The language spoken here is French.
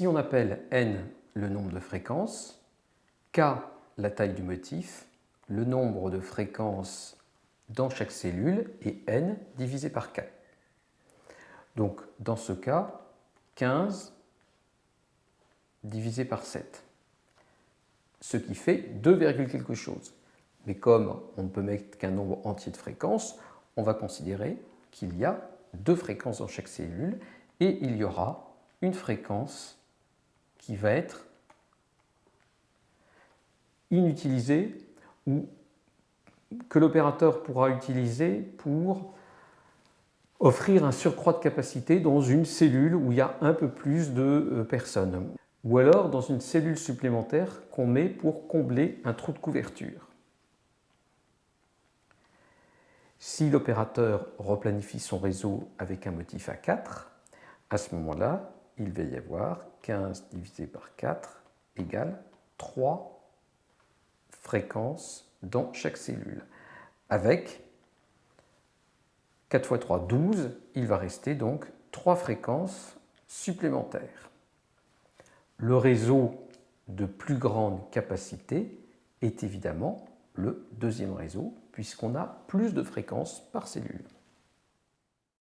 Si on appelle n le nombre de fréquences, k la taille du motif, le nombre de fréquences dans chaque cellule et n divisé par 4. Donc dans ce cas, 15 divisé par 7, ce qui fait 2, quelque chose. Mais comme on ne peut mettre qu'un nombre entier de fréquences, on va considérer qu'il y a deux fréquences dans chaque cellule et il y aura une fréquence va être inutilisée ou que l'opérateur pourra utiliser pour offrir un surcroît de capacité dans une cellule où il y a un peu plus de euh, personnes ou alors dans une cellule supplémentaire qu'on met pour combler un trou de couverture. Si l'opérateur replanifie son réseau avec un motif à 4, à ce moment-là, il va y avoir 15 divisé par 4 égale 3 fréquences dans chaque cellule. Avec 4 fois 3, 12, il va rester donc 3 fréquences supplémentaires. Le réseau de plus grande capacité est évidemment le deuxième réseau, puisqu'on a plus de fréquences par cellule.